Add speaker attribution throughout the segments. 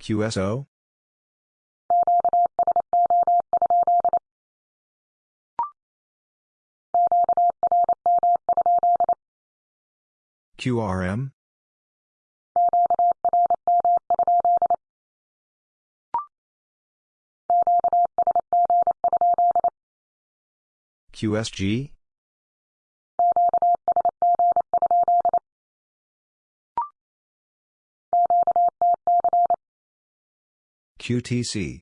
Speaker 1: QSO? QRM? QSG? QTC.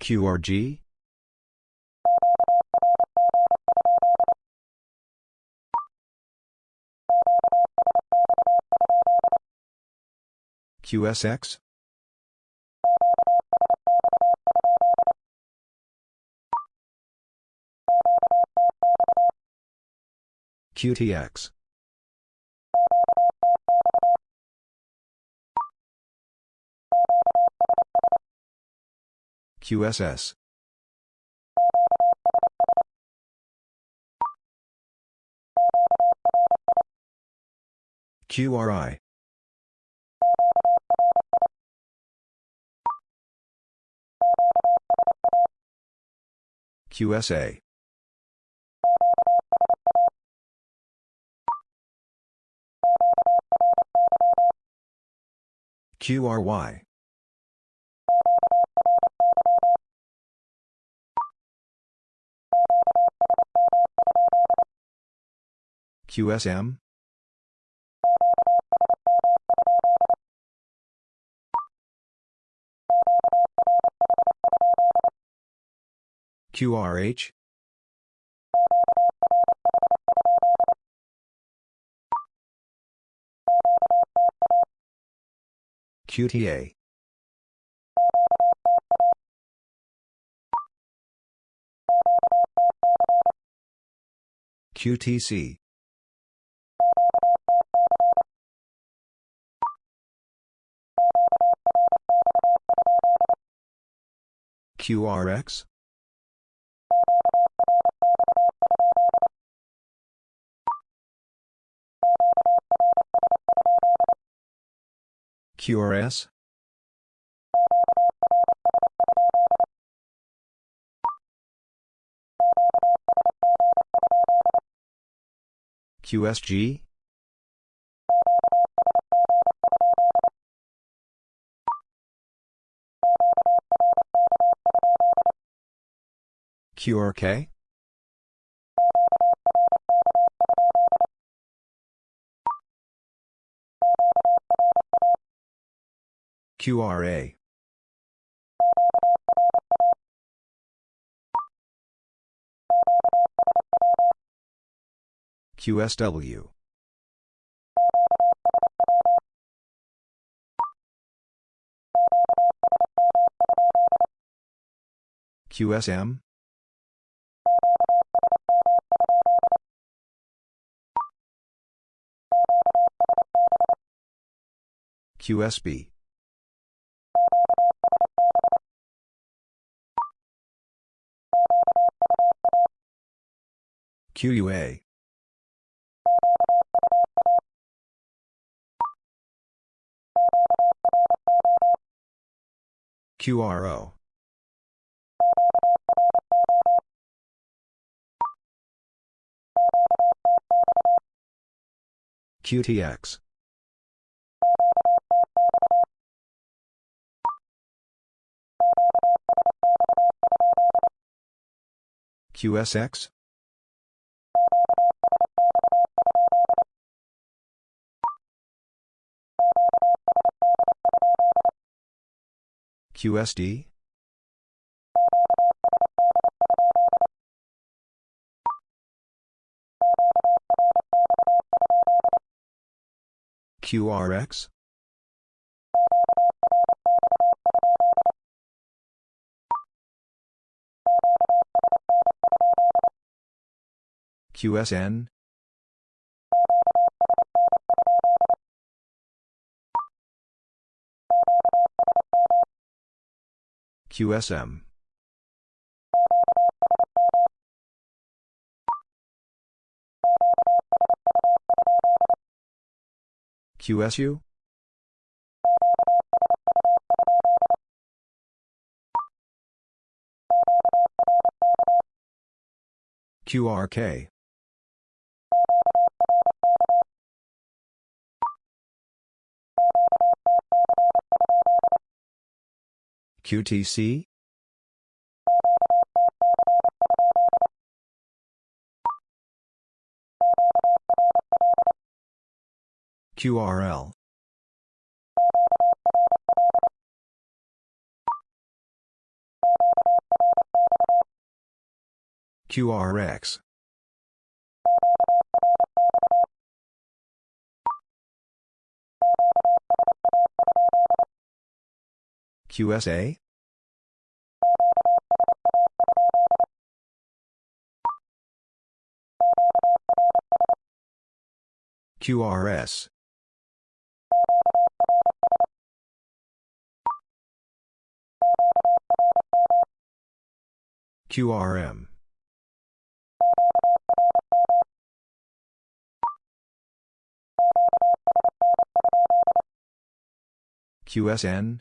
Speaker 1: QRG? QSX? QTX. QSS. QRI. QSA. QRY. QSM? QRH? QTA. QTC. QRX? QRS? QSG? QRK? QRA. QSW. QSM? QSB. QUA. QRO. QTX. QSX? QSD? QRX? QSN? QSM. QSU? QRK. QTC? QRL. QRX. QSA? QRS. QRM. QSN?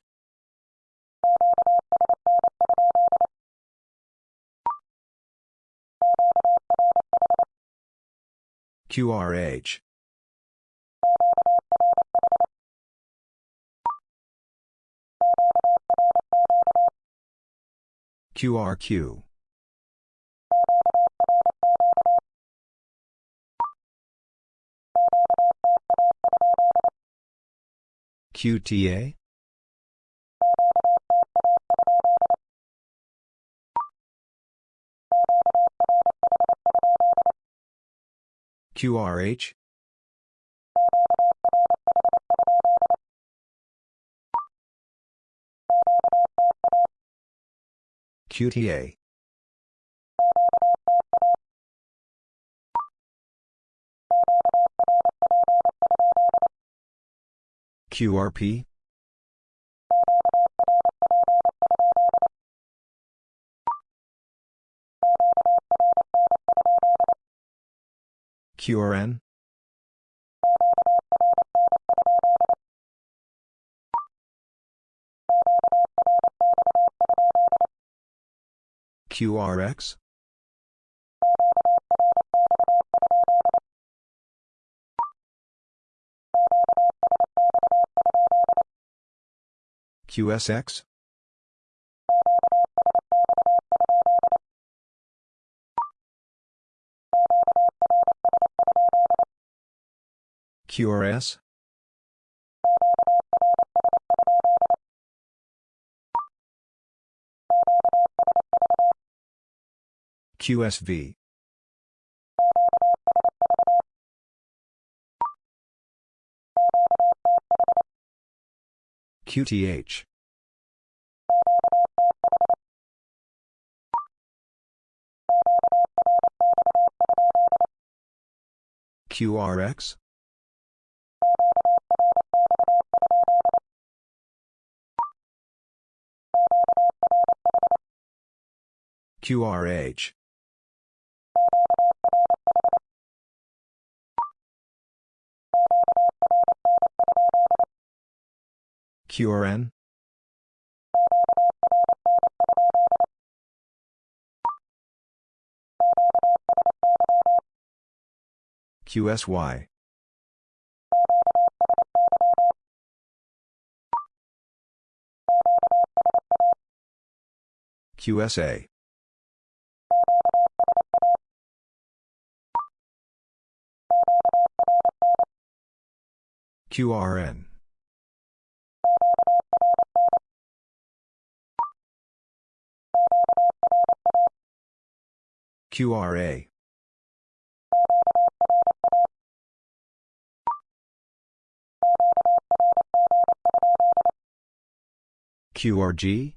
Speaker 1: QRH. QRQ. QTA? QRH? QTA. QRP? QRN? QRX? QSX? QRS? QSV. QTH. QRX? QRH. QRN? QSY. QSA. QRN. QRA. QRG?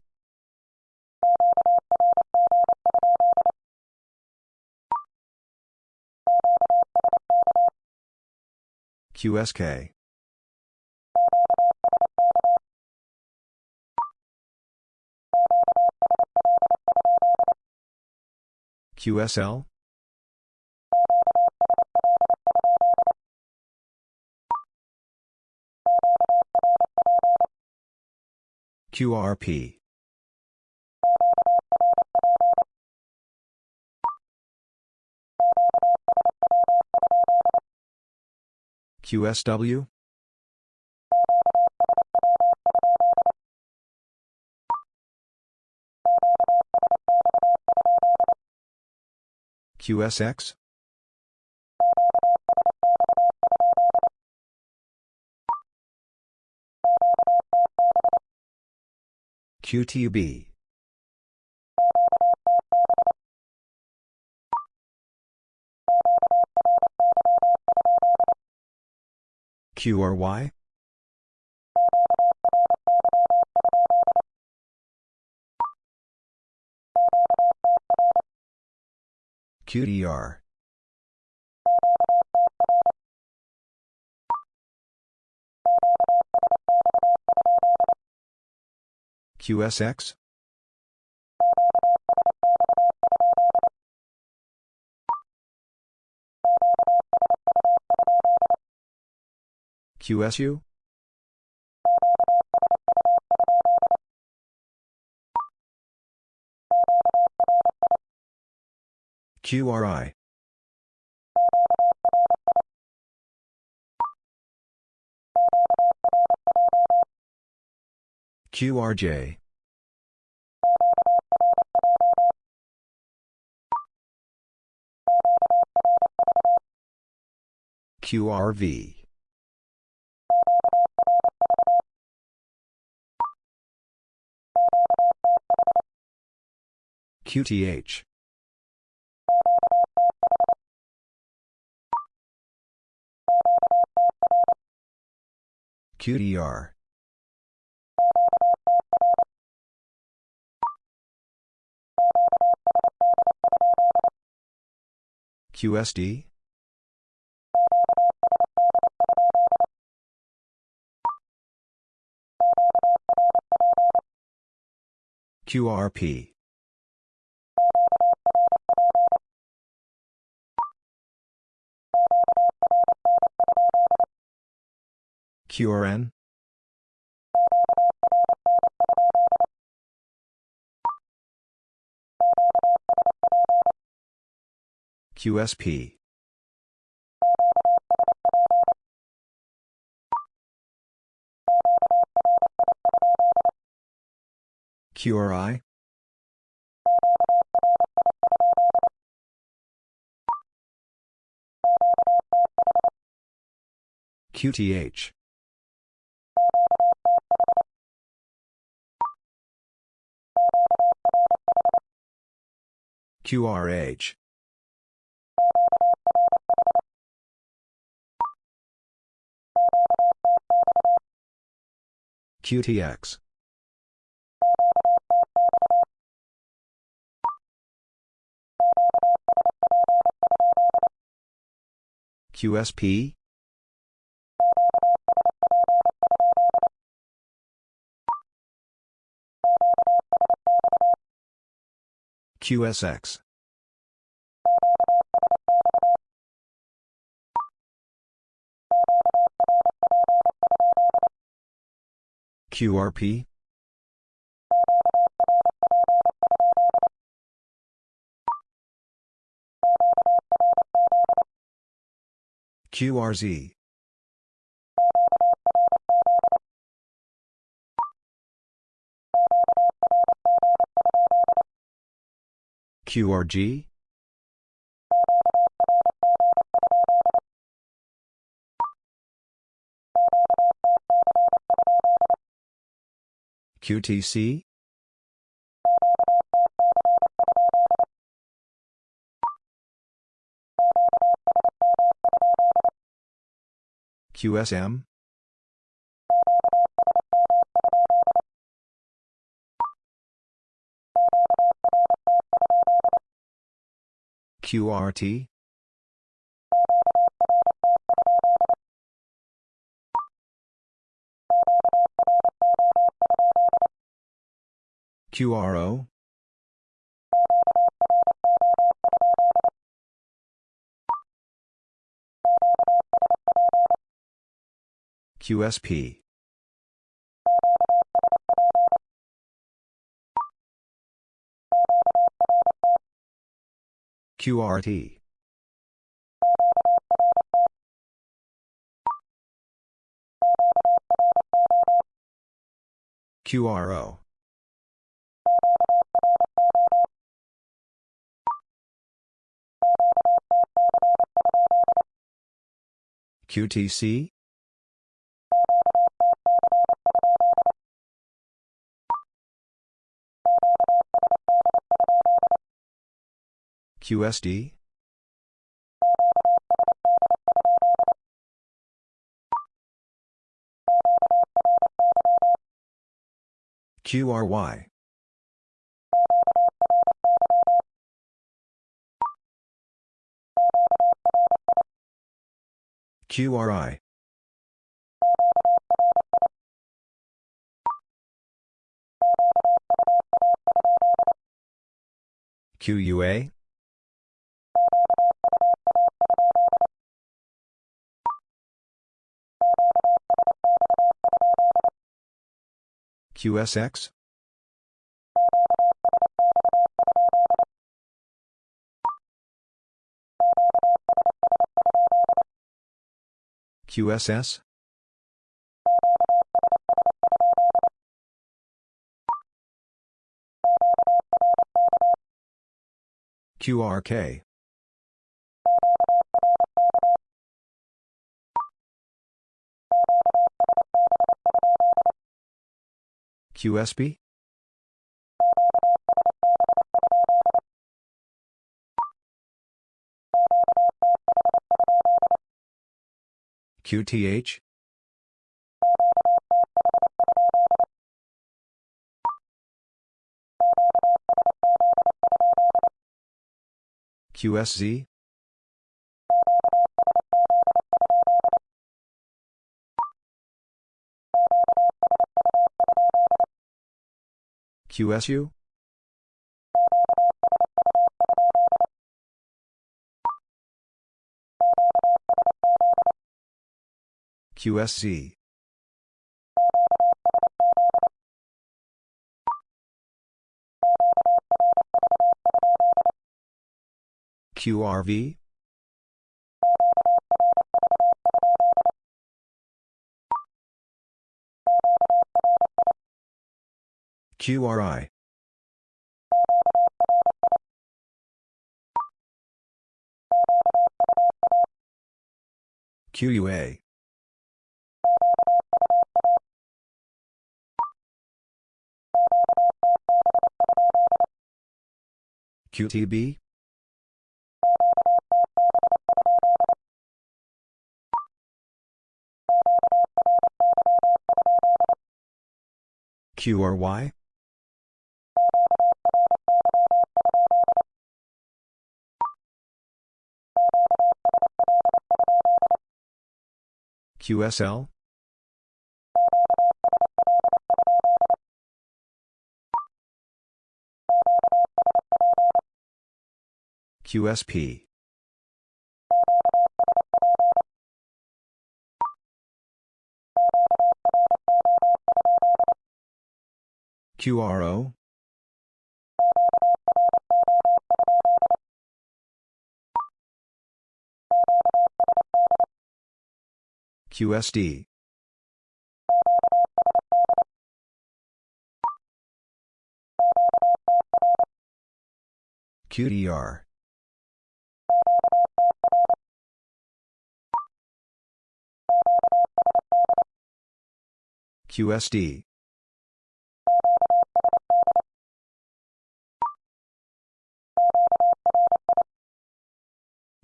Speaker 1: QSK. QSL? QRP. QSW? QSX? QTB. QRY? QDR. QSX? QSU? QRI. QRJ. QRV. QTH. QDR. QSD? QRP. QRN? QSP. QRI? QTH. QRH. QTX. QSP? QSX. QRP? QRZ. QRG? QTC? QSM? QRT? QRO? QSP. QRT. QRO. QTC? QSD? QRY. QRI. QUA? QSX? QSS? QRK. QSB? QTH? QSZ? QSU? QSC. QRV? QRI. QUA. QTB? QRY? QSL? QSP. QRO? QSD. QDR. QSD.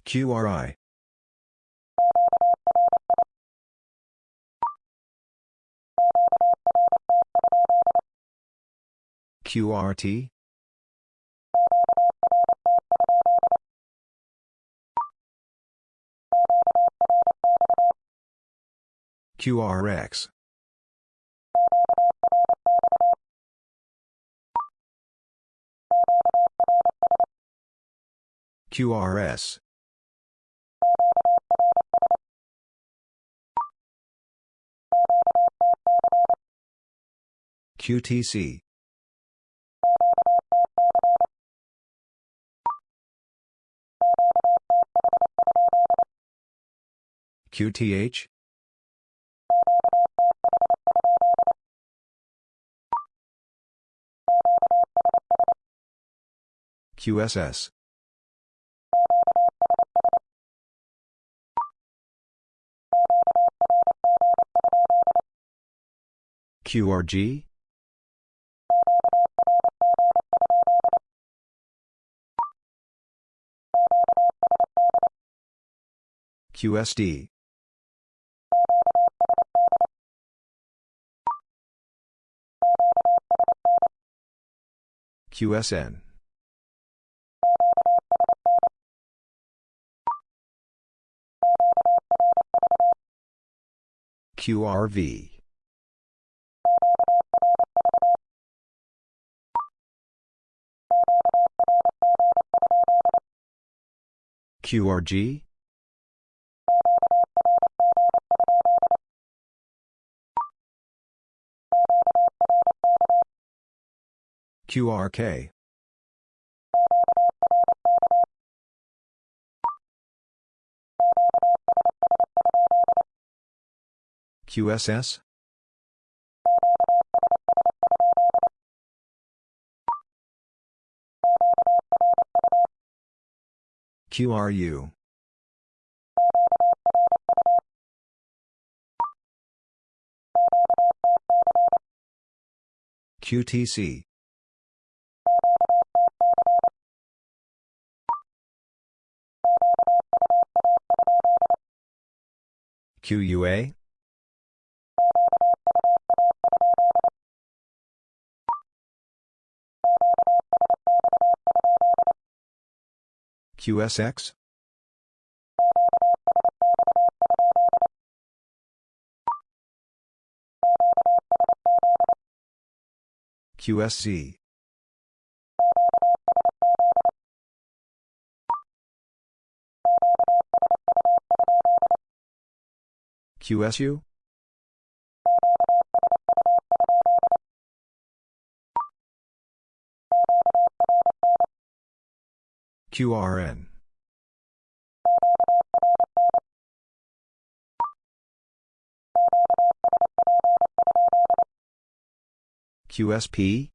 Speaker 1: QRI. QRT? QRX. QRS. QTC QTH QSS QRG QSD, QSN, QRV, QRG, QRK, QSS, QRU, QTC, QUA, QSX, QSC, QSU, QRN, QSP,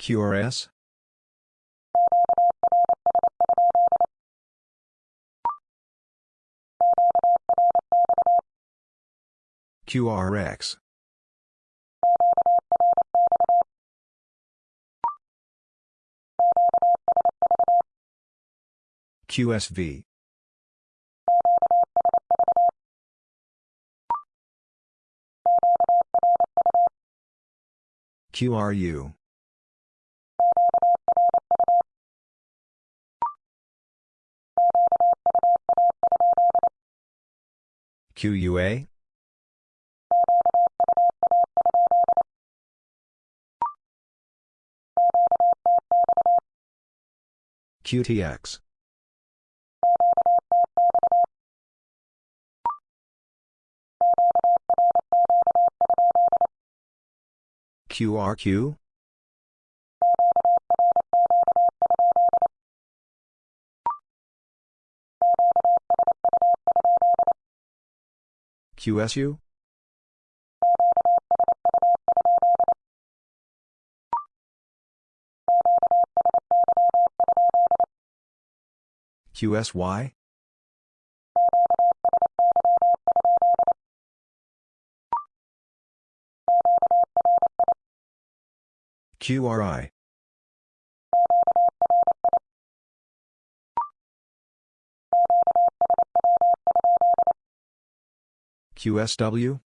Speaker 1: QRS, QRX, QSV, QRU, QUA, QTX, QRQ, QSU, QSY, QRI, QSW,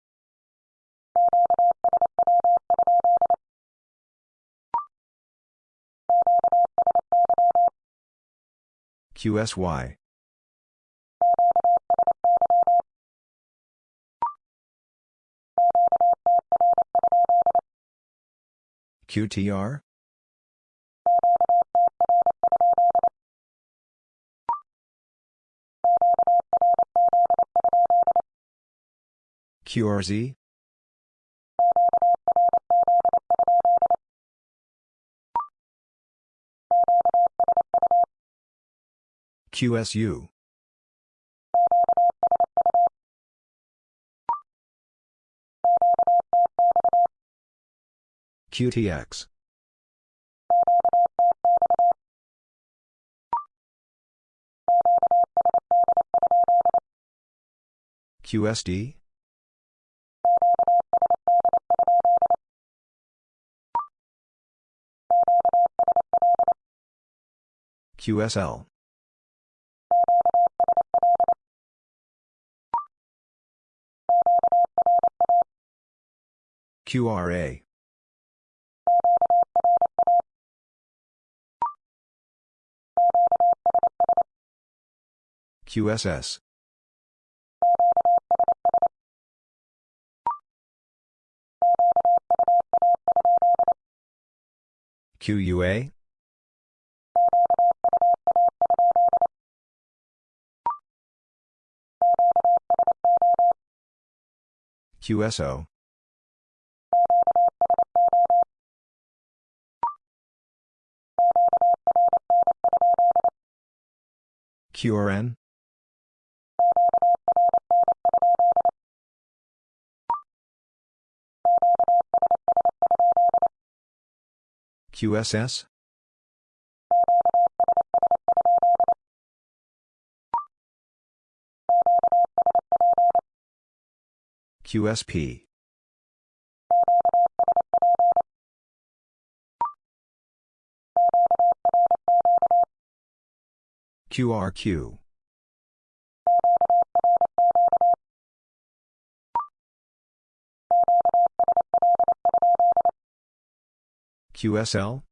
Speaker 1: QSY, QTR? QRZ? QSU? QTX. QSD? QSL. QRA. QSS. QUA? QSO. QRN? QSS? QSP. QRQ. QSL?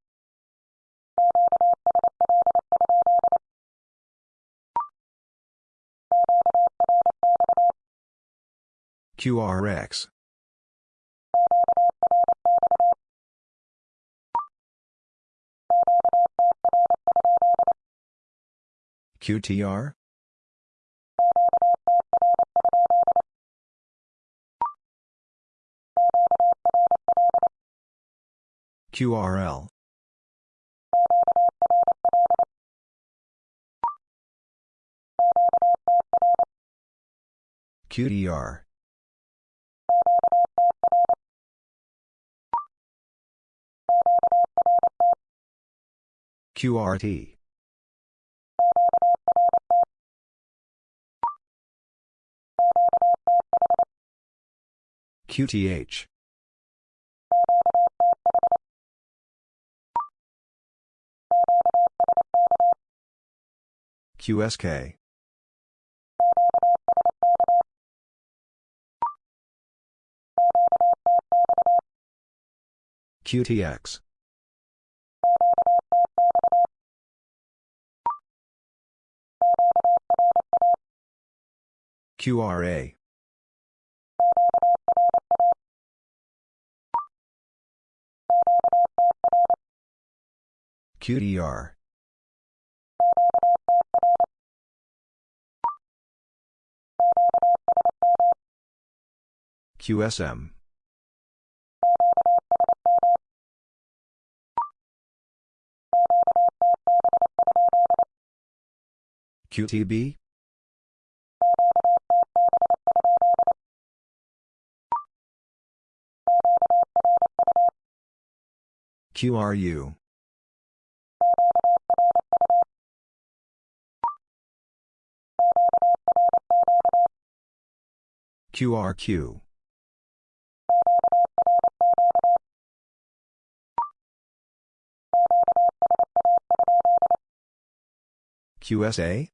Speaker 1: QRX. QTR? QRL. QDR. QRT. QTH. QSK. QTX. QRA. QDR. QSM. QTB? QRU. QRQ. QSA?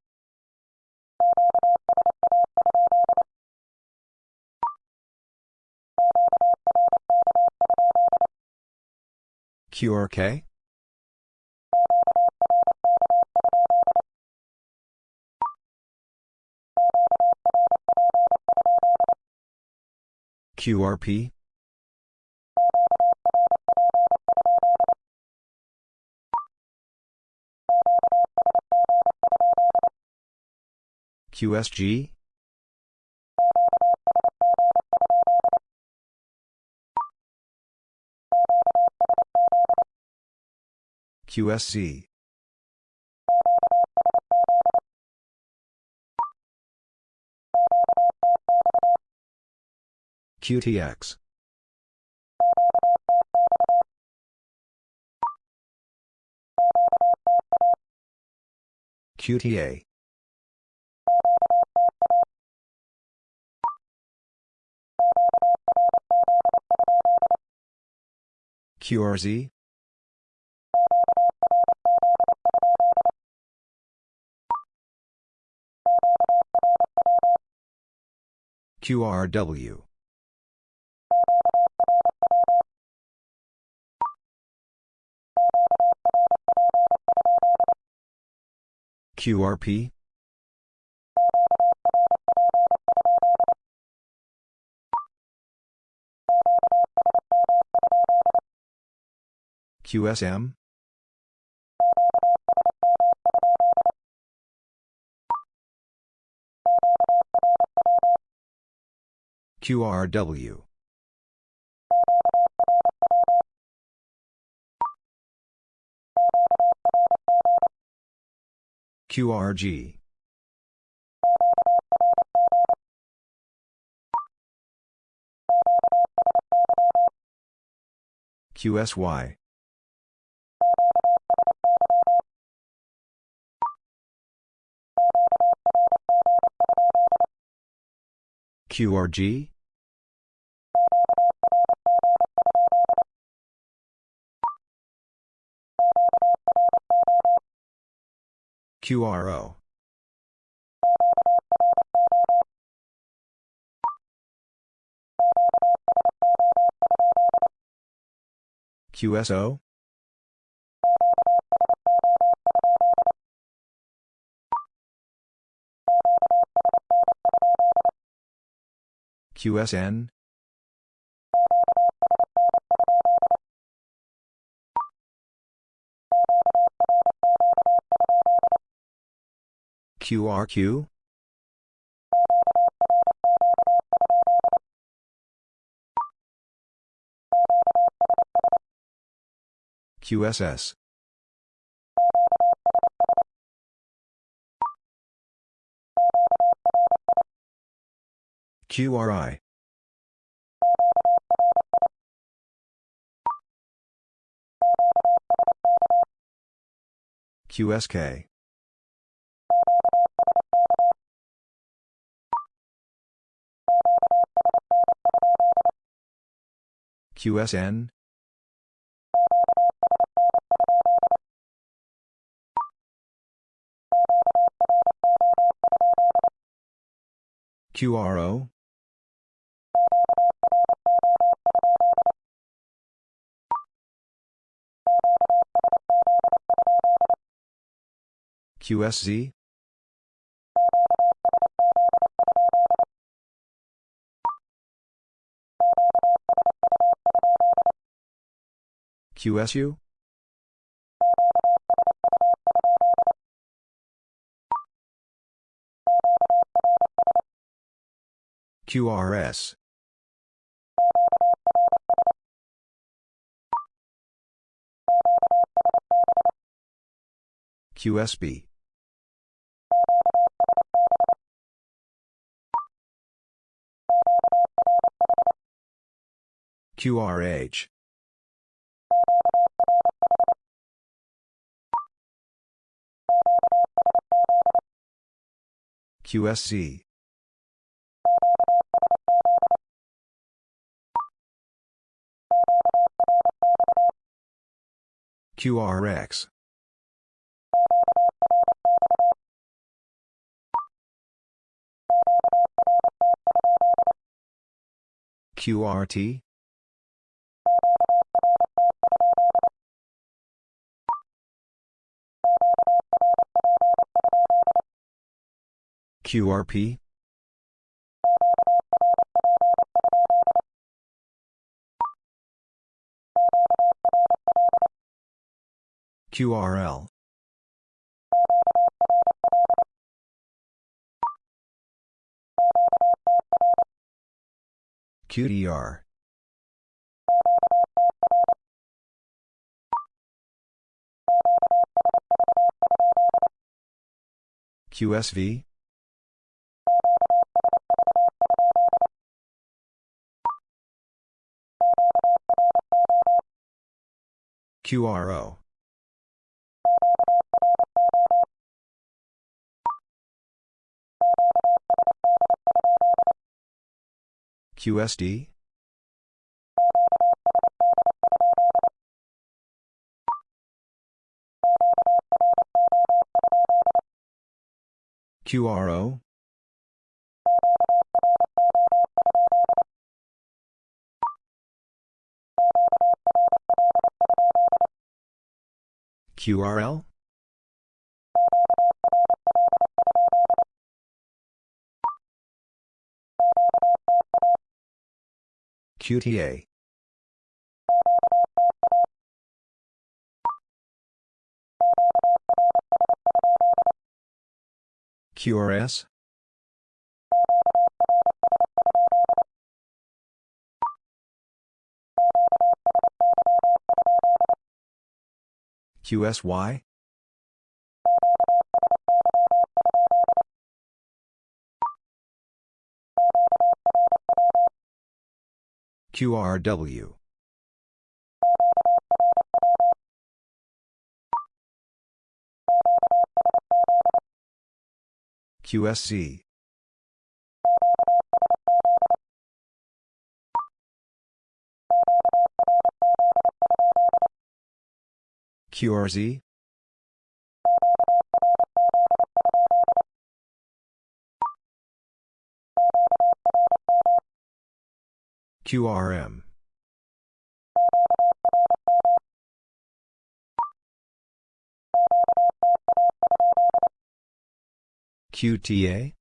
Speaker 1: QRK? QRP? QSG? QSC. QTX. QTA. QRZ. QRW. QRP. QSM. QRW. QRG. QSY. QRG? QRO. QSO? QSN? QRQ? QSS. QRI. QSK. QSN? QRO? QSZ? QSU? QRS. QSB. QRH. QSC. QRX. QRT? QRP? QRL. QDR. QSV? QRO. QSD? QRO? QRL? QTA. QRS? QSY? QRW. QSC. QRZ? QRM. QTA?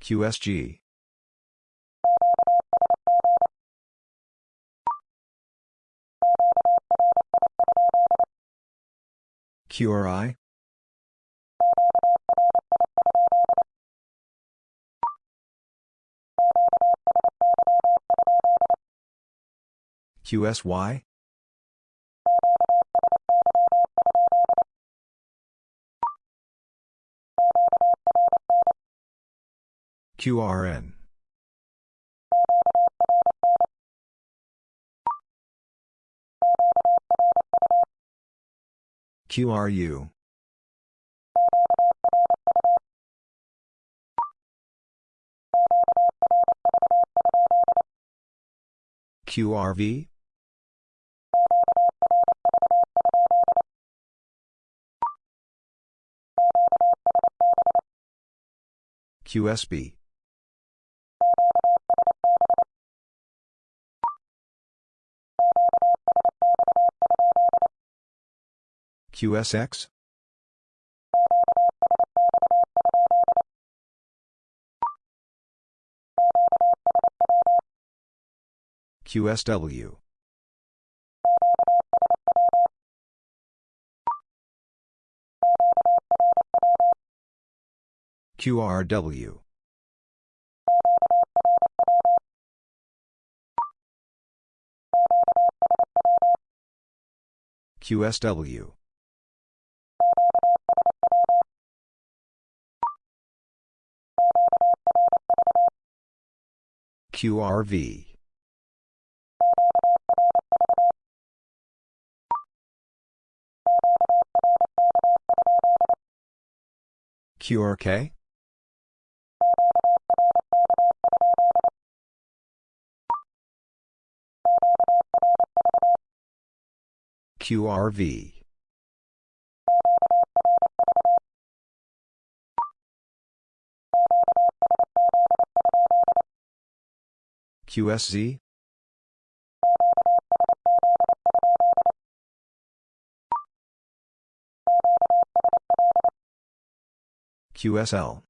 Speaker 1: QSG. QRI? QSY? QRN. QRU. QRV? QSB. QSX? QSW. QRW. QSW. QRV. QRK? QRV. QSZ? QSL.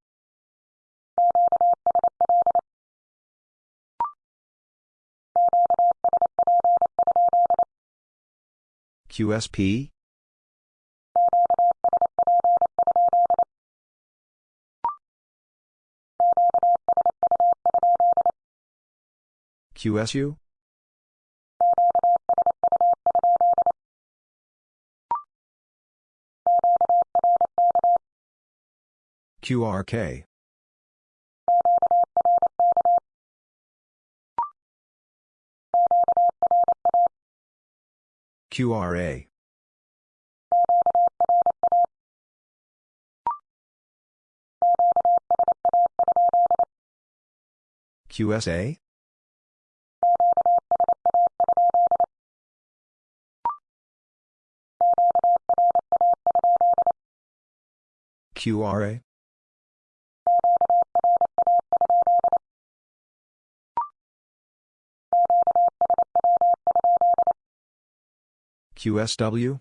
Speaker 1: QSP? QSU? QRK. QRA. QSA? QRA? QSW?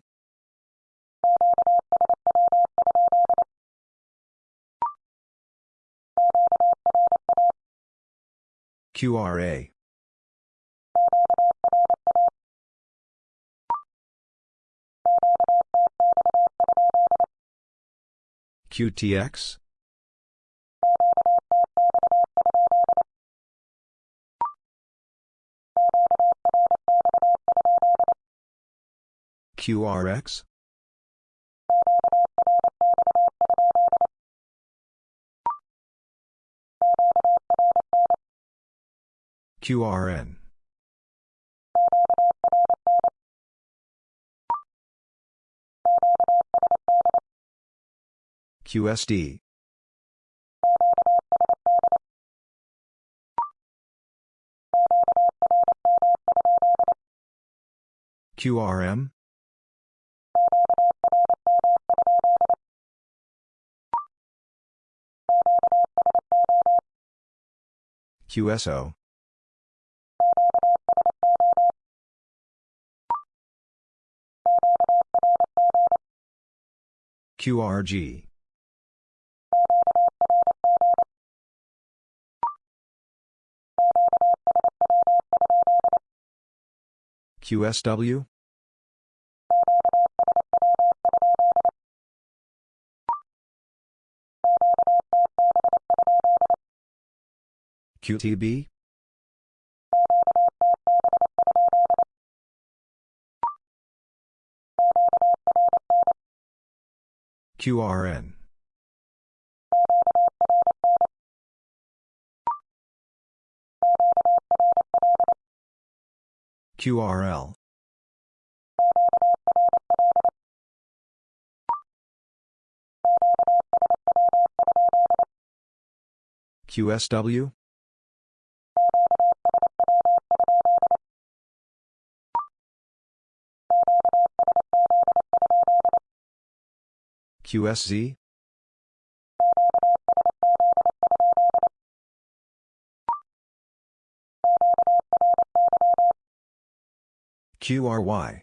Speaker 1: QRA. QTX? QRX? QRN. QSD. QRM? QSO. QRG. QSW? QTB? QRN. QRL. QSW? QSZ? QRY.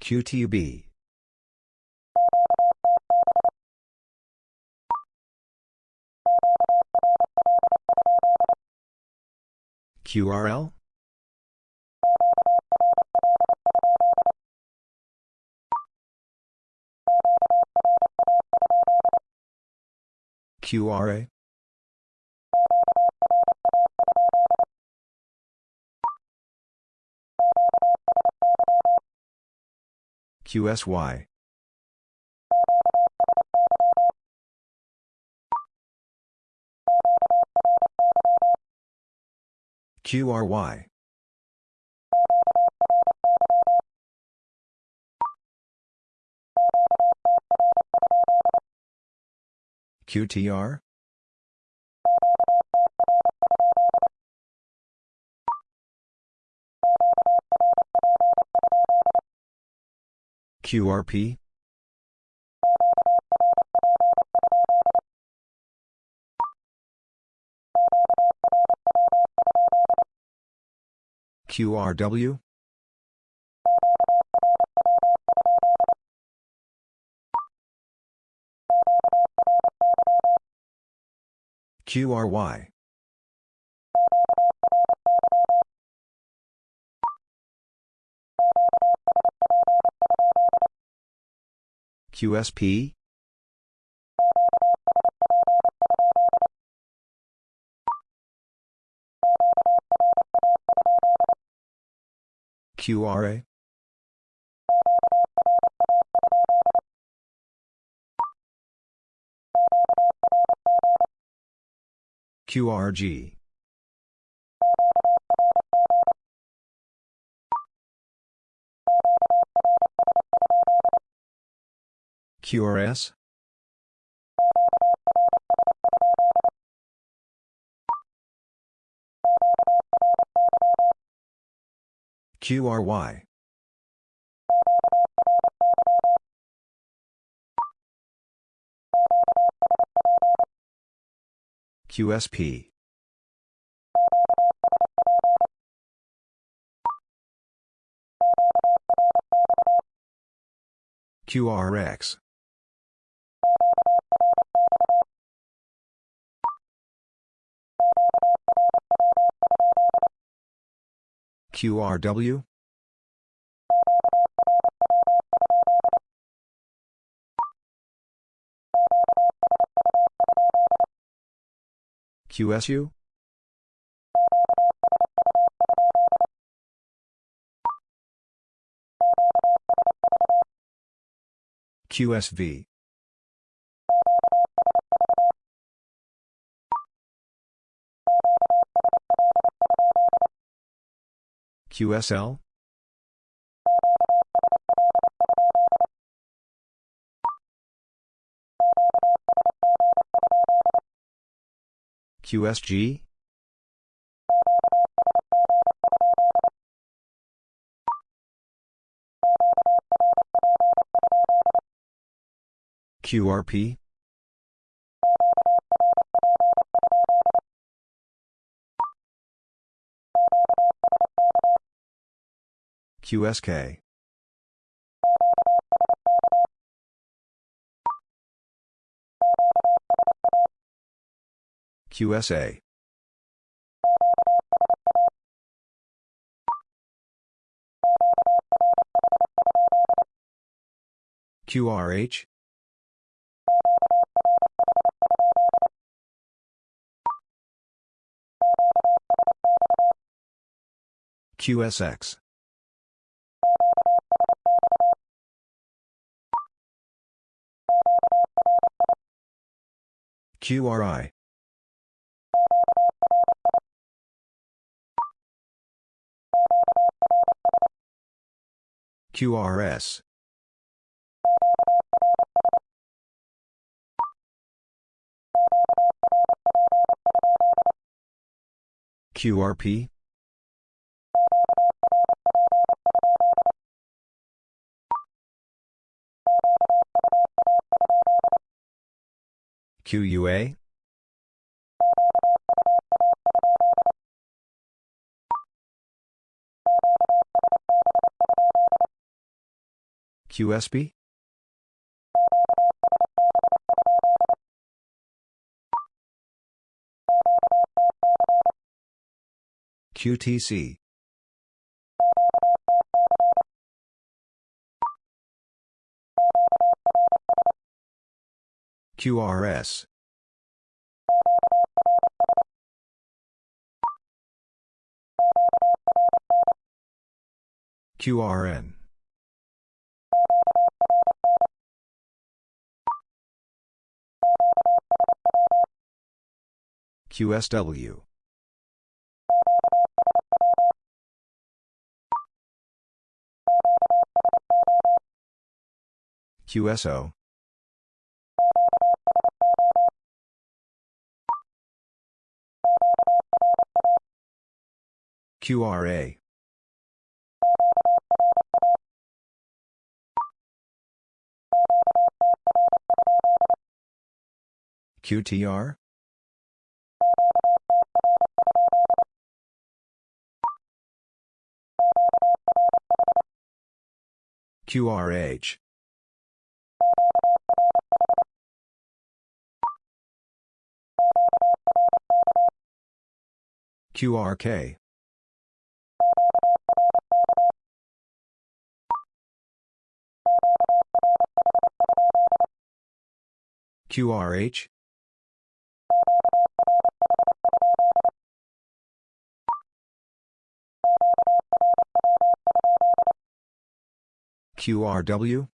Speaker 1: QTB. QRL? QRA? QSY. QRY. QTR? QRP? QRW? QRY. QSP? QRA? QRG. QRS? QRY. QSP. QRX. QRW? QSU? QSV. QSL? QSG? QRP? QSK. QSA. QRH? QSX. QRI. QRS. QRP? QUA? QSB? QTC. QRS. QRN. QSW. QSO. QRA. QTR? QRH. QRK. QRH? QRW?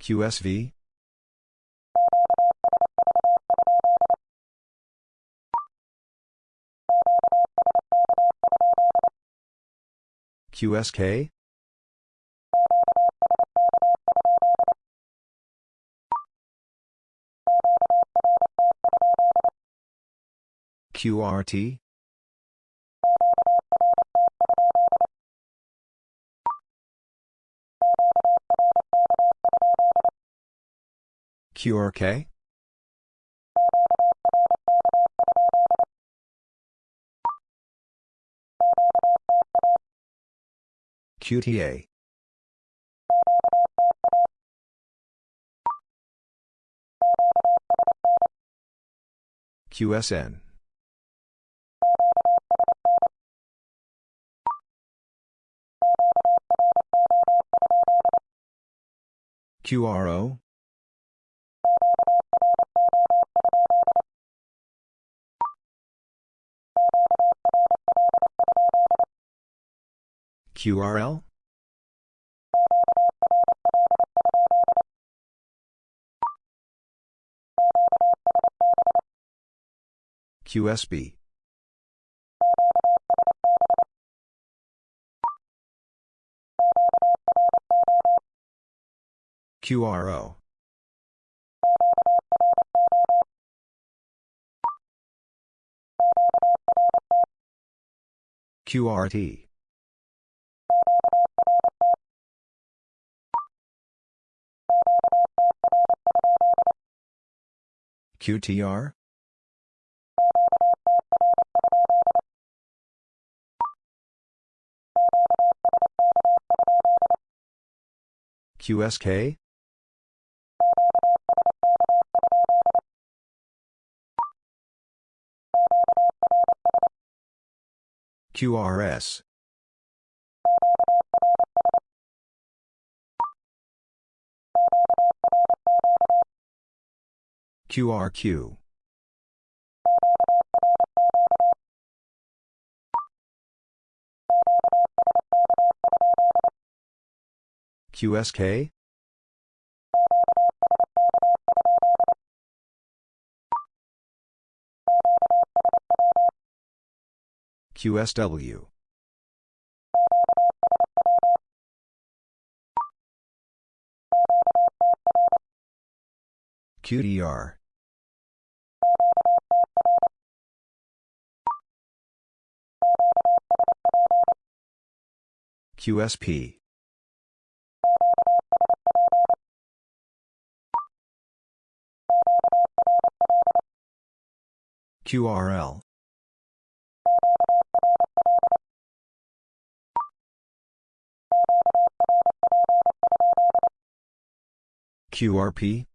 Speaker 1: QSV? QSK? QRT? QRK? QTA? QSN? QRO? QRL? QSB? QRO? QRT? QTR? QSK? QRS? QRQ? QSK? QSW? QDR? QSP? QRL? QRP?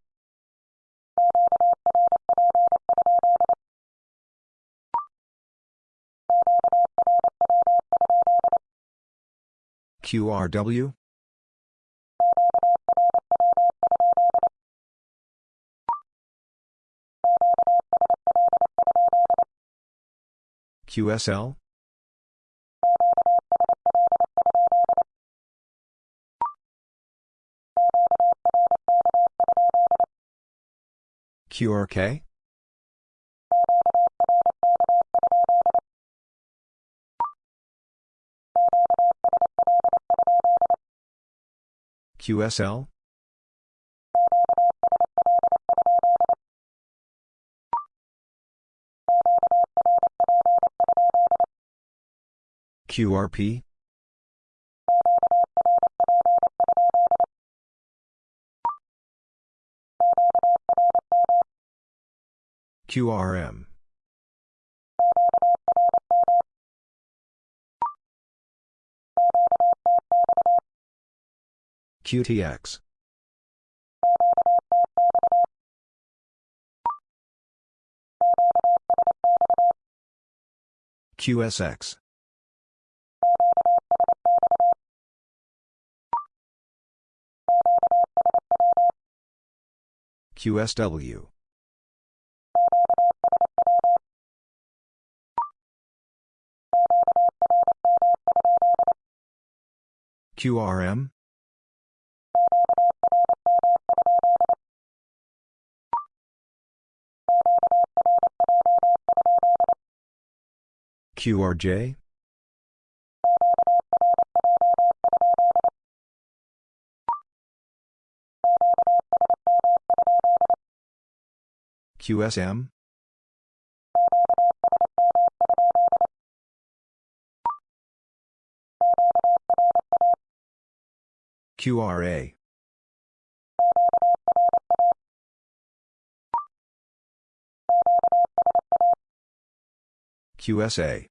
Speaker 1: QRW? QSL? QRK? QSL? QRP? QRM? QTX? QSX? QSW? QRM? QRJ? QSM? QRA. QSA.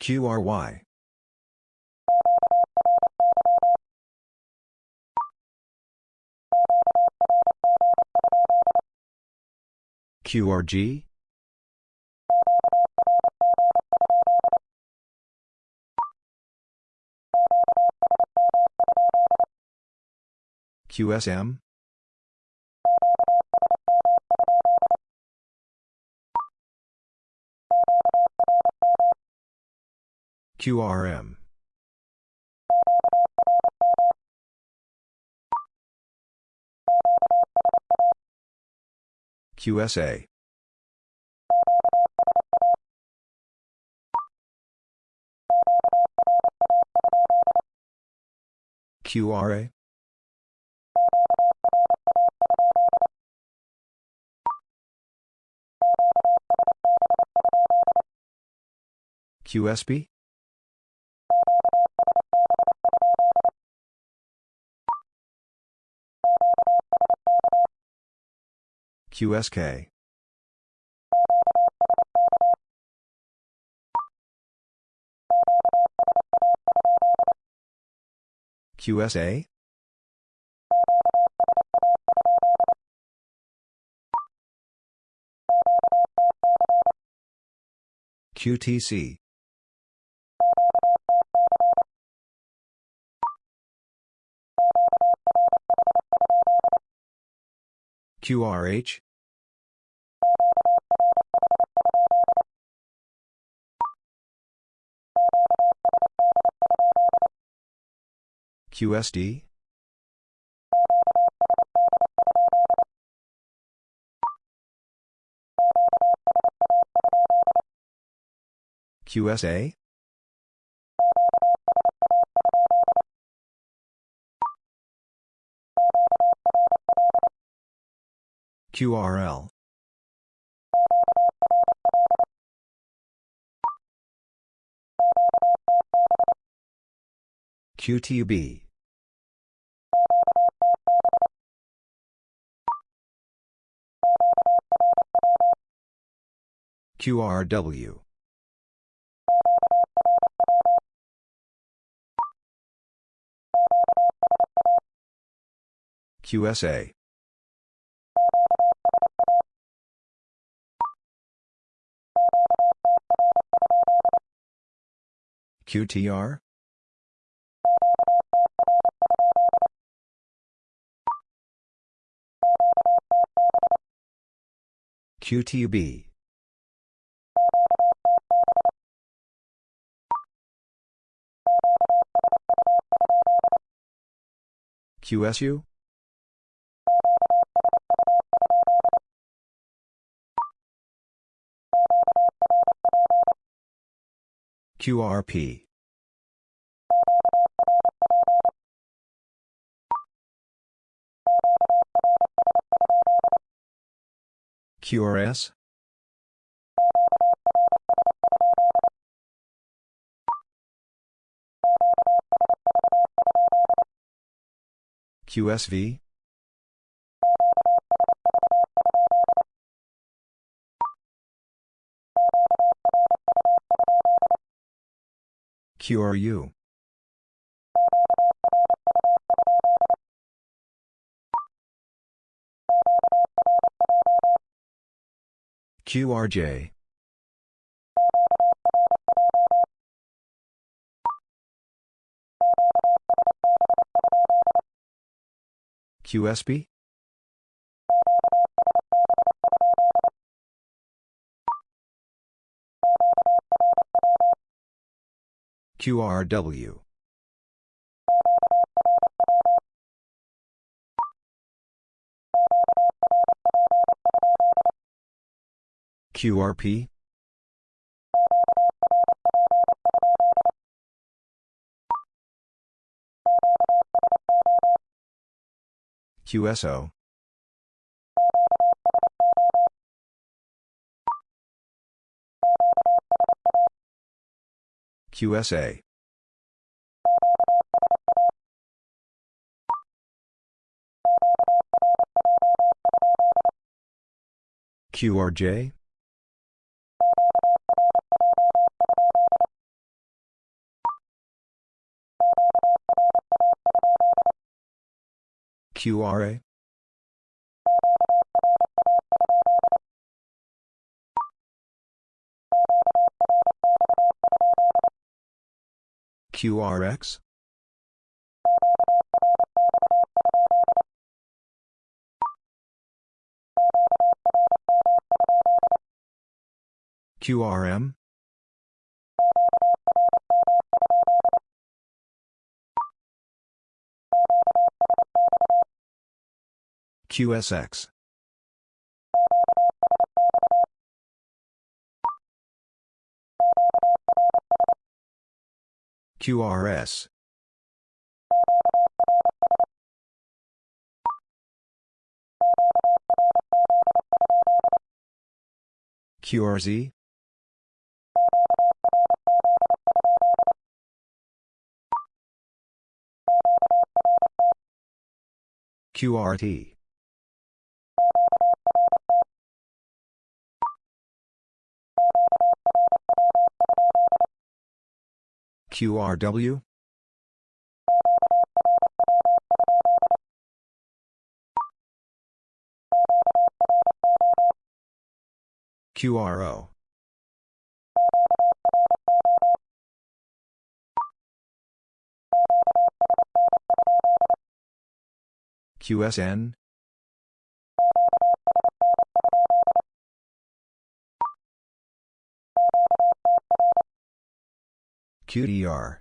Speaker 1: QRY. QRG? QSM? QRM. QSA. QRA? QSB? QSK. QSA? QTC. QRH? QSD? QSA? QRL. QTB. QRW. QSA. QTR? QTB. QSU? QRP. QRS? QSV? QRU? QRJ. QSB? QRW. QRP? QSO? QSA? QRJ? QRA? QRX? QRM? QSX? QRS? QRZ? QRT? QRW? QRO? QSN? QDR?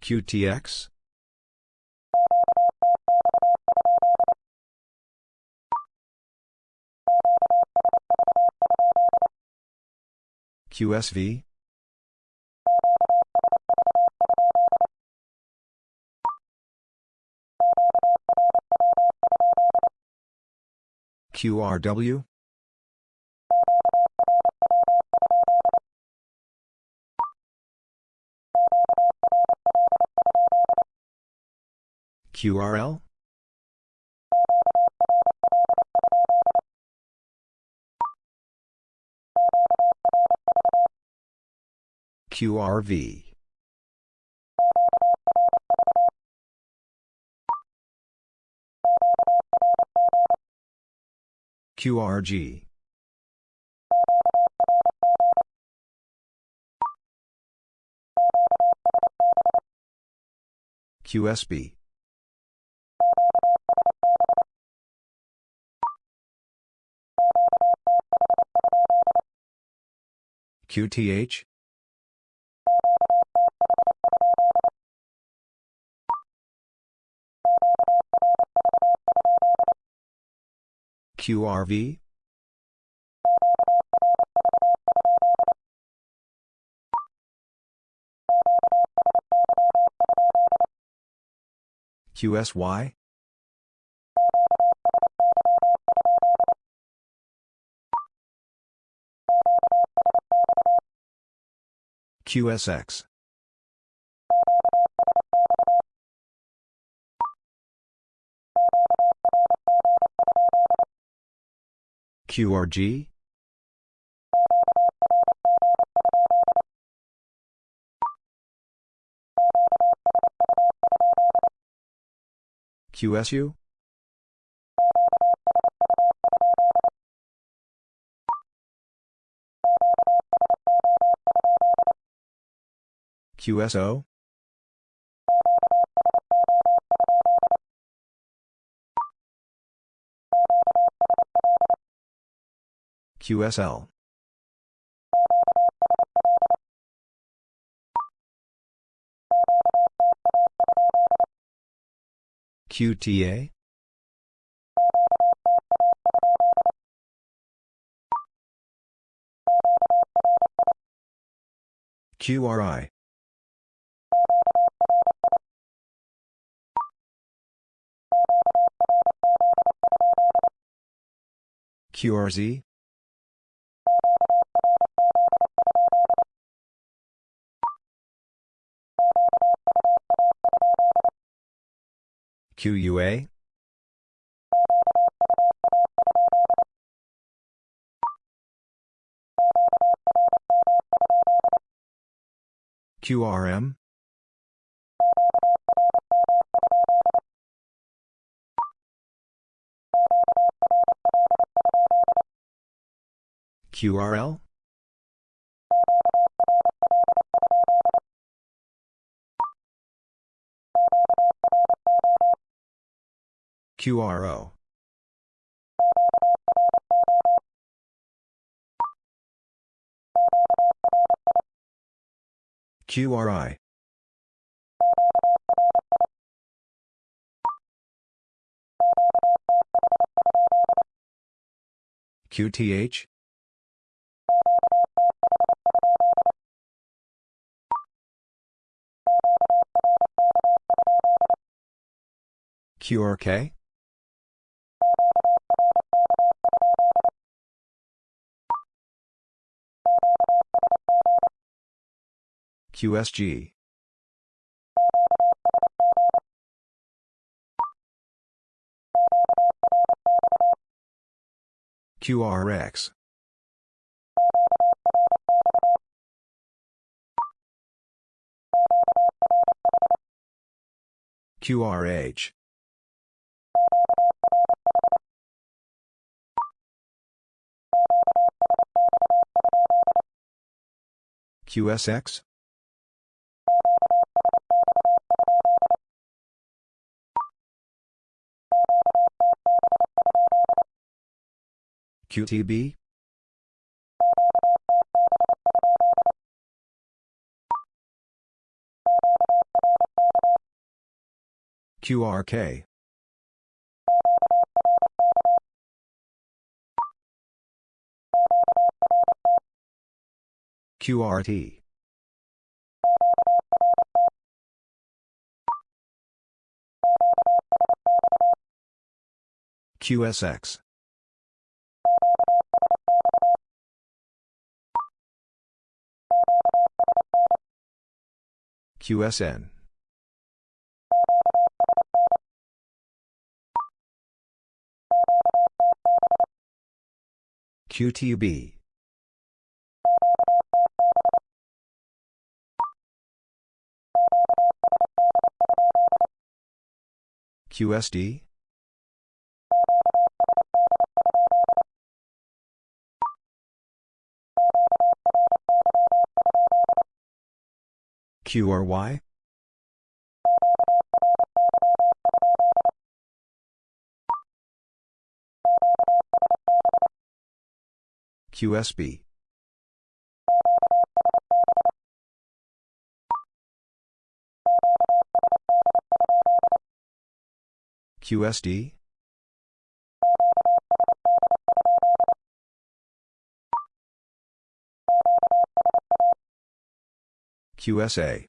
Speaker 1: QTX? QSV? QRW? QRL? QRV? QRG? QSB? QTH? QRV? QSY? QSX? QRG? QSU? QSO? QSL? QTA? QRI. QRZ? QUA? QRM? QRL? QRO. QRI. QTH? QRK? QSG. QRX. QRH. QSX? QTB? QRK. QRT. QSX. QSN. QTB. QSD? QRY? QSB. QSD? QSA.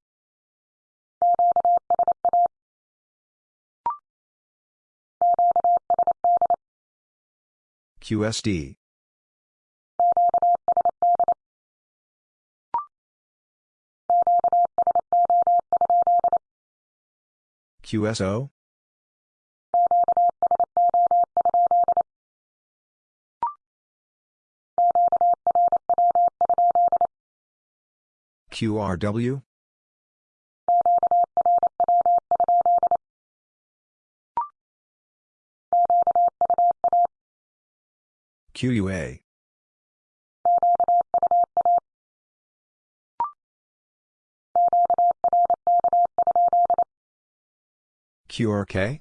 Speaker 1: QSD. QSO? QRW? QUA. QRK?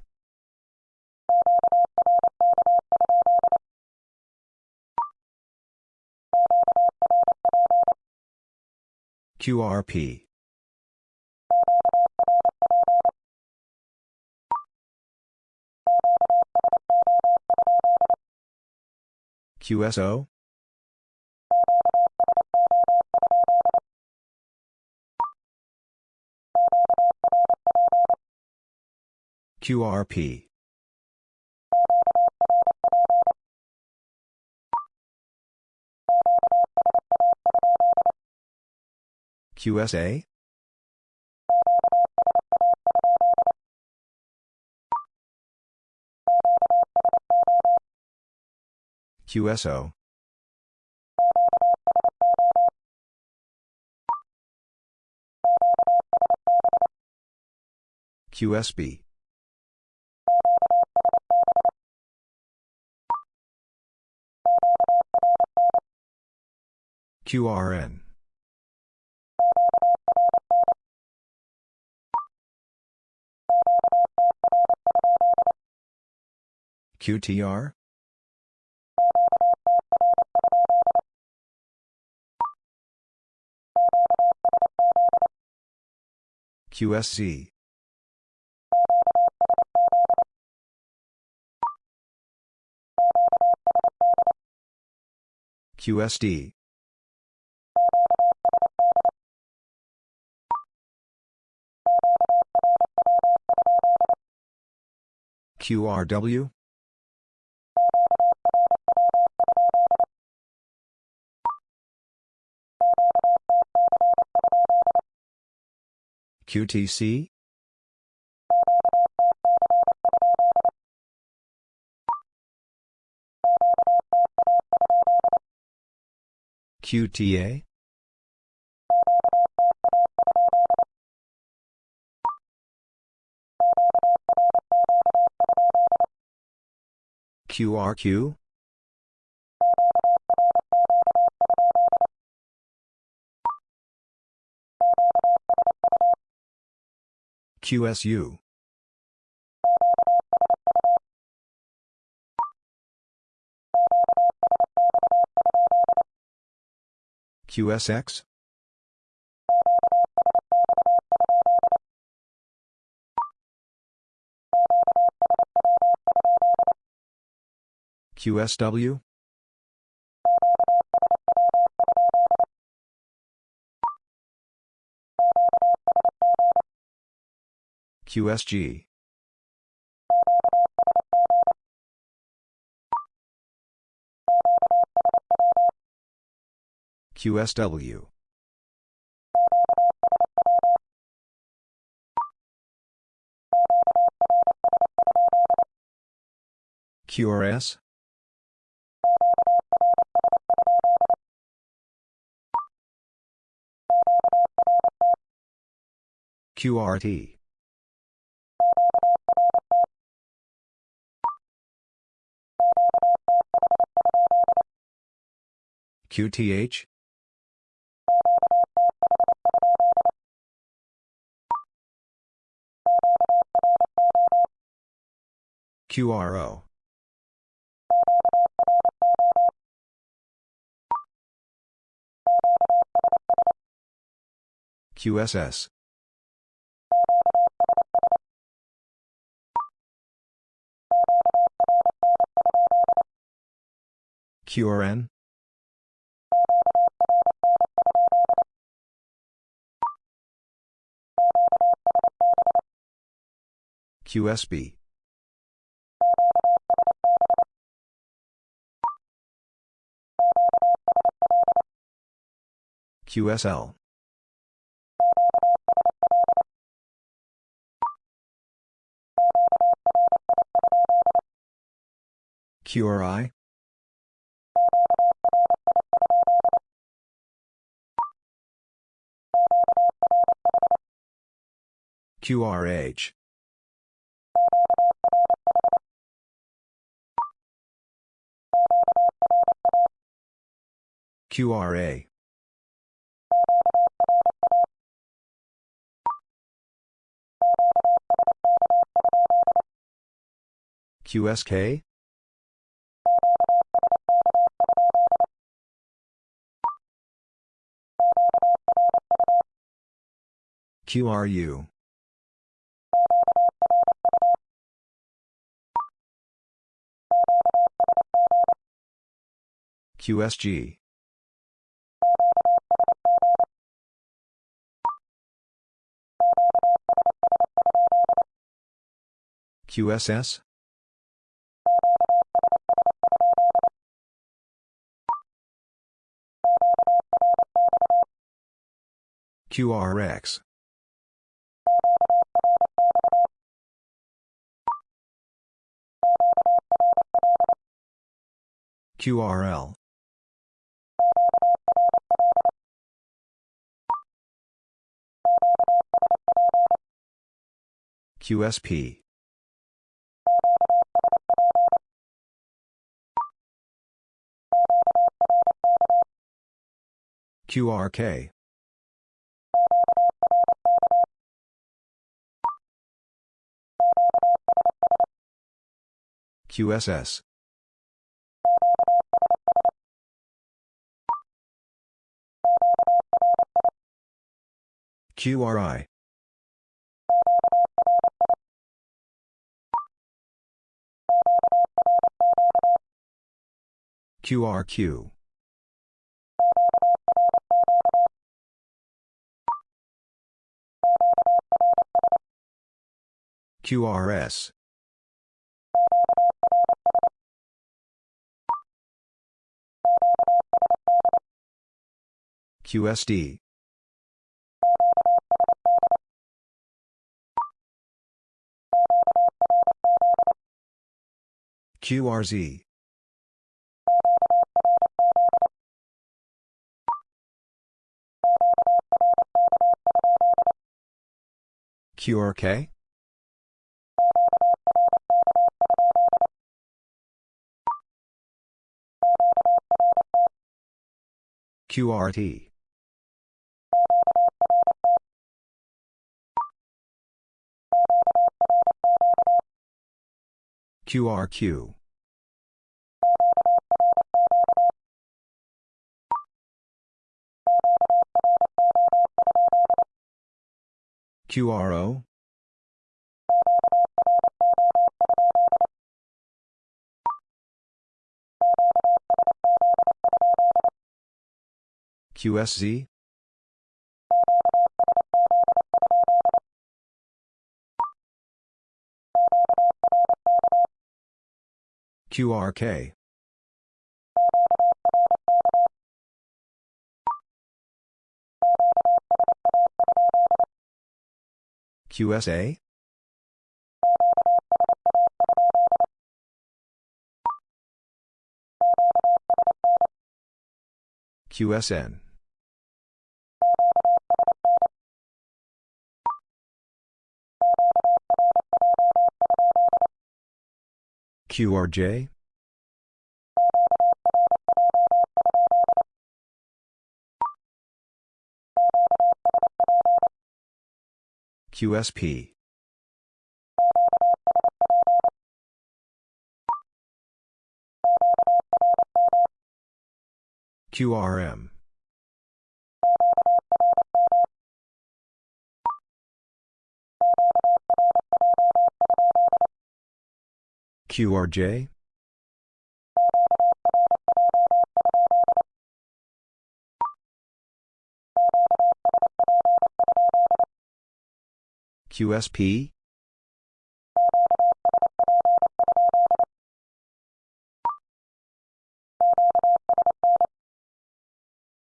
Speaker 1: QRP. QSO? QRP. QSA? QSO. QSB. QRN. QTR? QSC. QSD. QRW? QTC? QTA? QRQ? QSU. QSX? QSW? QSG. QSW. QRS? QRT. QTH? QRO. QSS. QRN? QSB. QSL. QRI? QRH. QRA. QSK? QRU. QSG. QSS? QRX. QRL. QSP. QRK. QSS. QRI. QRQ. QRS. QSD. QRZ. QRK? QRT. QRQ. QRO? QSZ? QRK. QSA? QSN. QRJ? QSP. QRM. QRJ? QSP?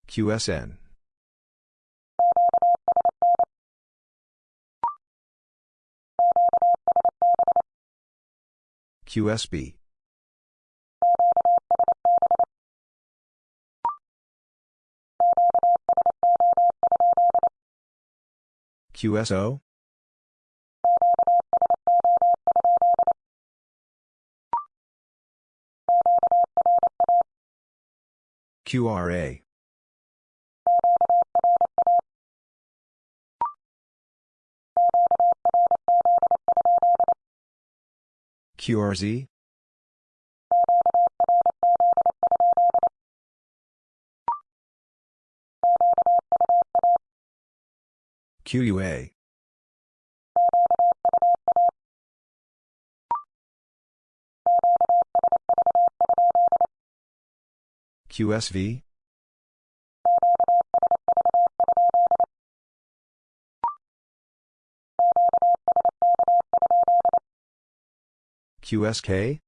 Speaker 1: QSN. QSB. QSO? QRA. QRZ? QUA. QSV? QSK?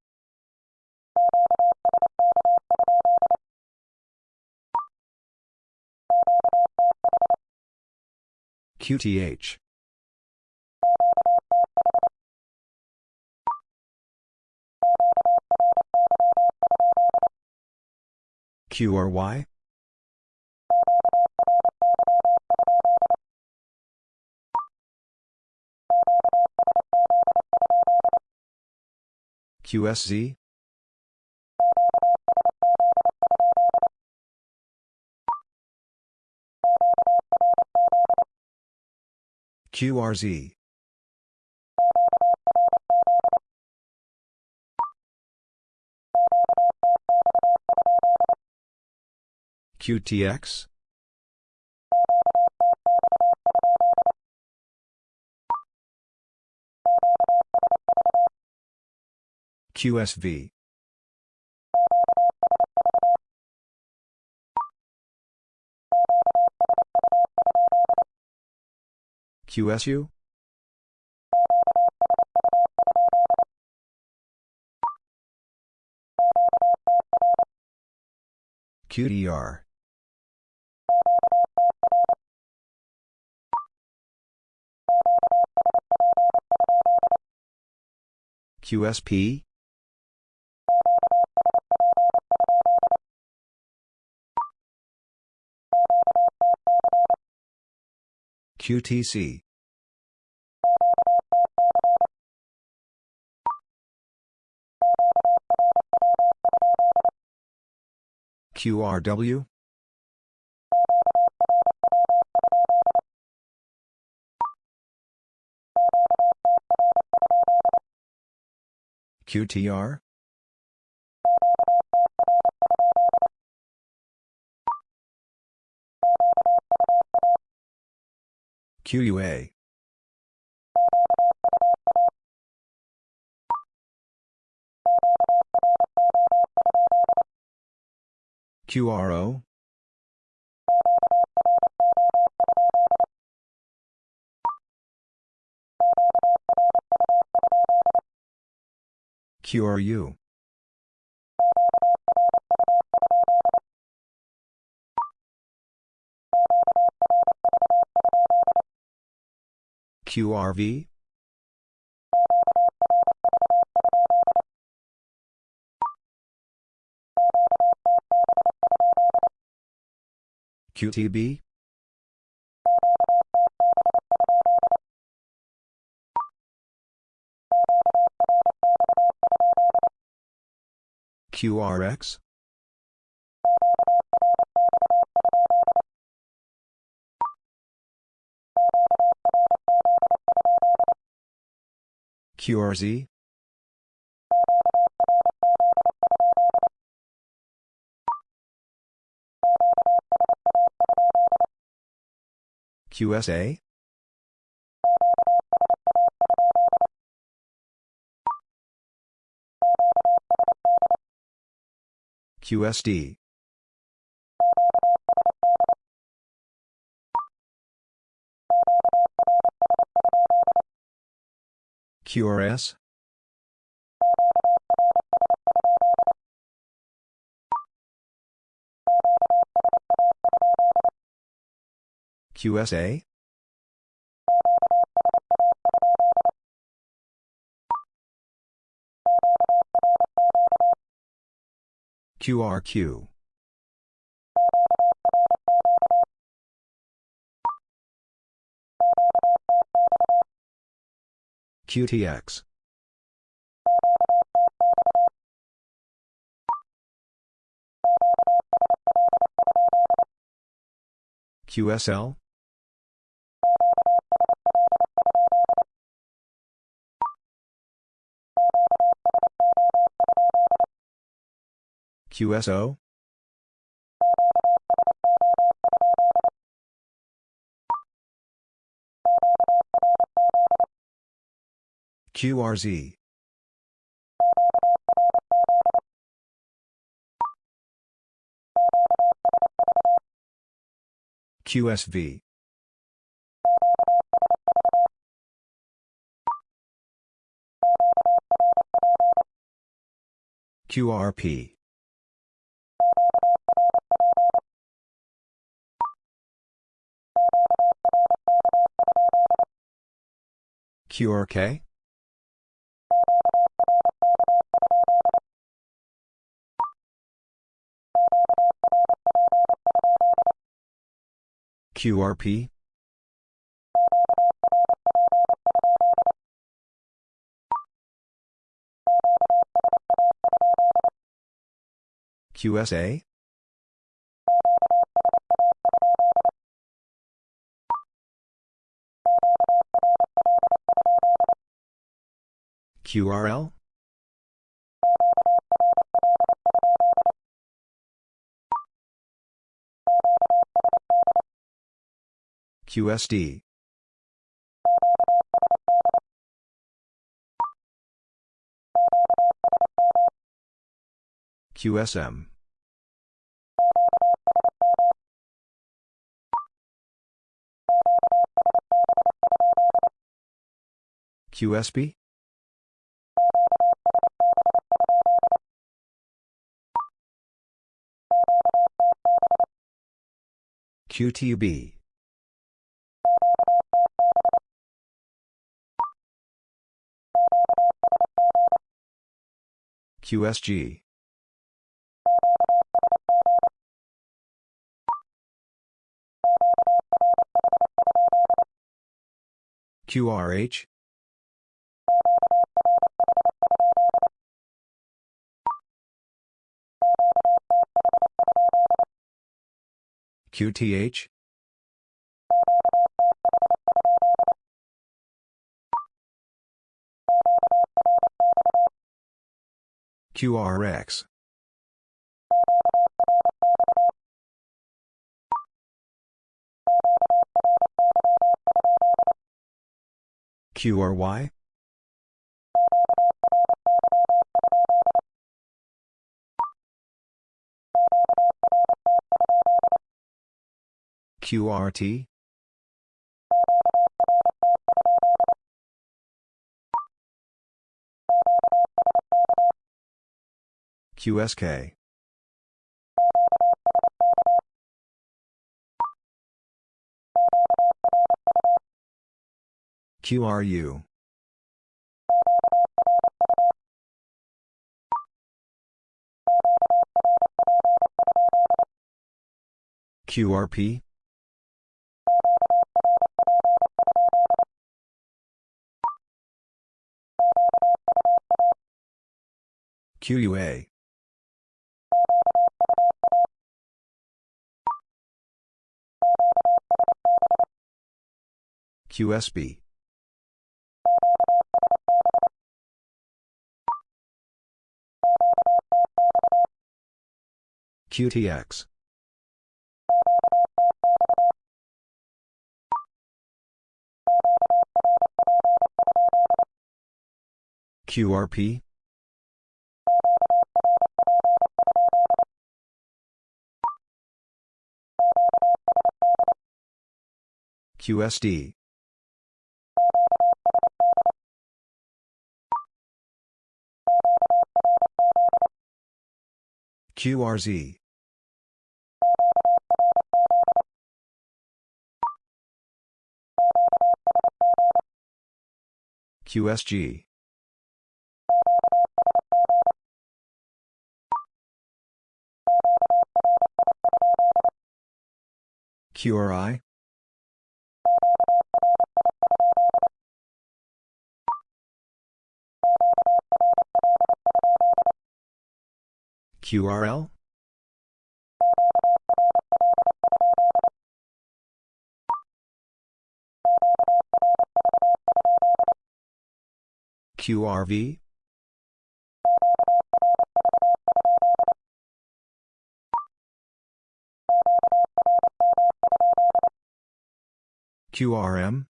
Speaker 1: QTH. QRY? QSZ? QRZ. QTX? QSV. QSU? QDR. QSP? QTC. QRW? QTR? QUA. QRO? QRU? QRV? QTB? QRX? QRZ? QSA? QSD. QRS? QSA? QRQ. QTX. QSL? QSO? QRZ. QSV. QRP. QRK? QRP? QSA? QRL? QSD. QSM. QSB? QTB. QSG. QRH? QTH? QRX. QRY? QRT? QSK. QRU. QRP? QUA. QSB. QTX. QRP? QSD. QRZ. QSG. QRI? QRL? QRV? QRM?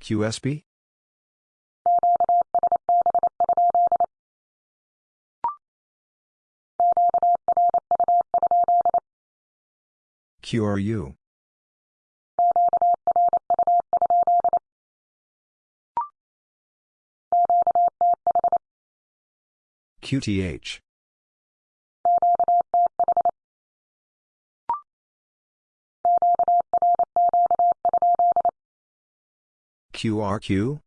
Speaker 1: QSB? QRU? QTH? QRQ.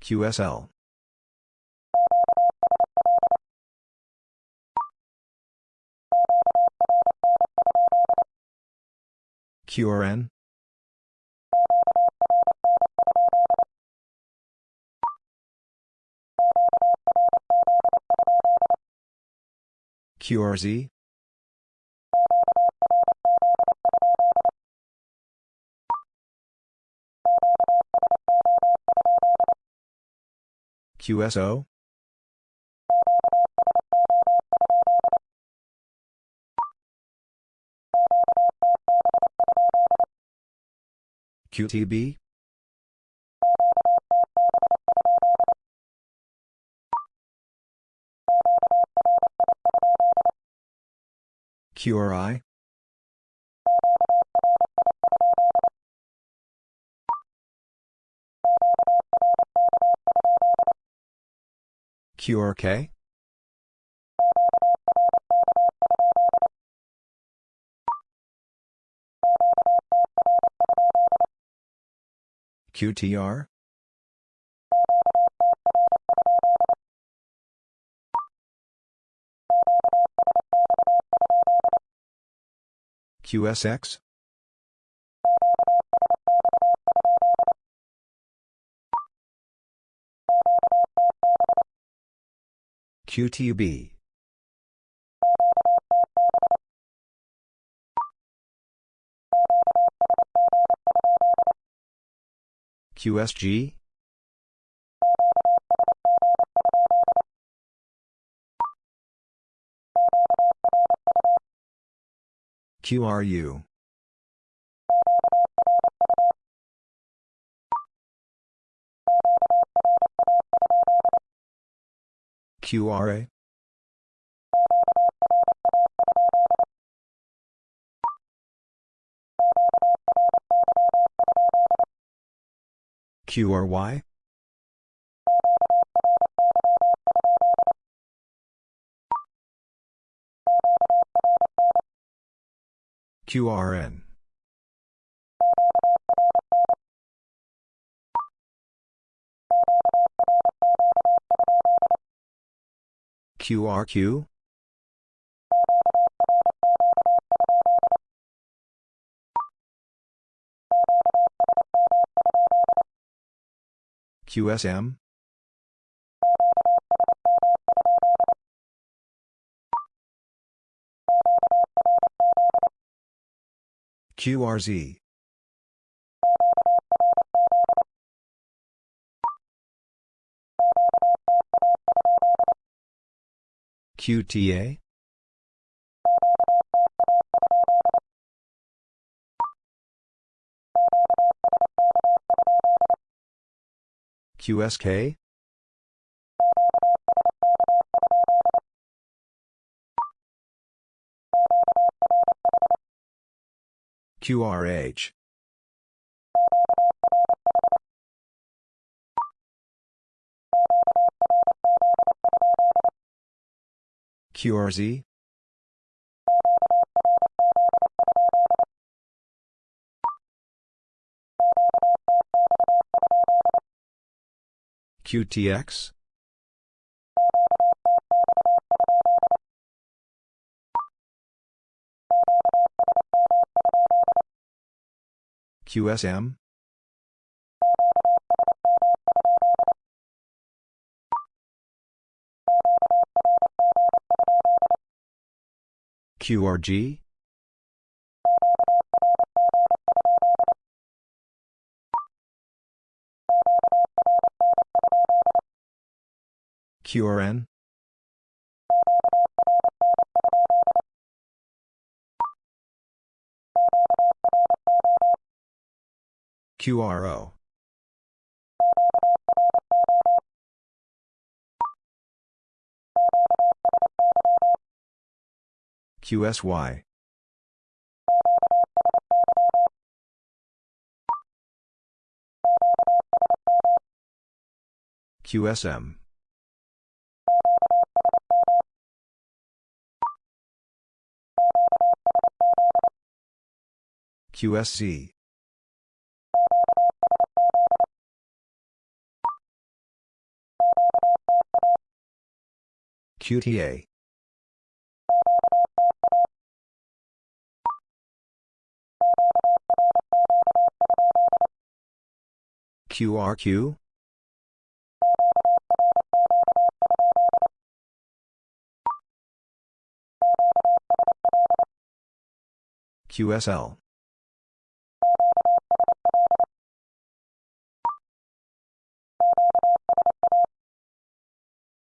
Speaker 1: QSL. QRN. QRZ. QSO. QTB. QRI. QRK. QTR. QSX. QTB. QSG. QRU. QRA. QRY. QRN. QRQ. QSM. QRZ. QTA. QSK. QRH. QRZ. QTX. QSM. QRG. QRN. QRO. QSY. QSM. QSC. QTA. QRQ? QSL.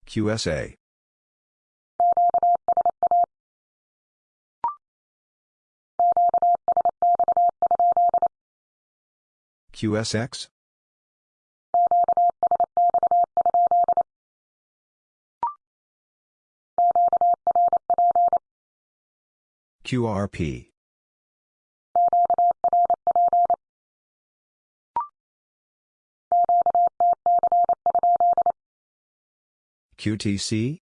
Speaker 1: QSA. QSX? QRP. QTC?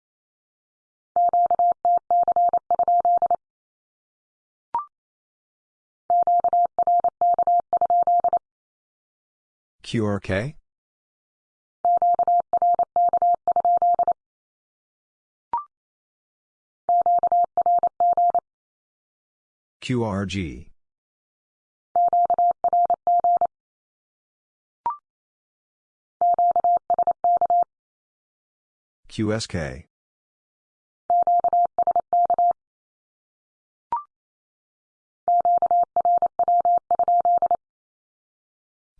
Speaker 1: QRK? QRG. QSK.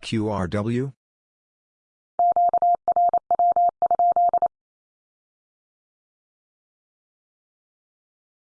Speaker 1: QRW?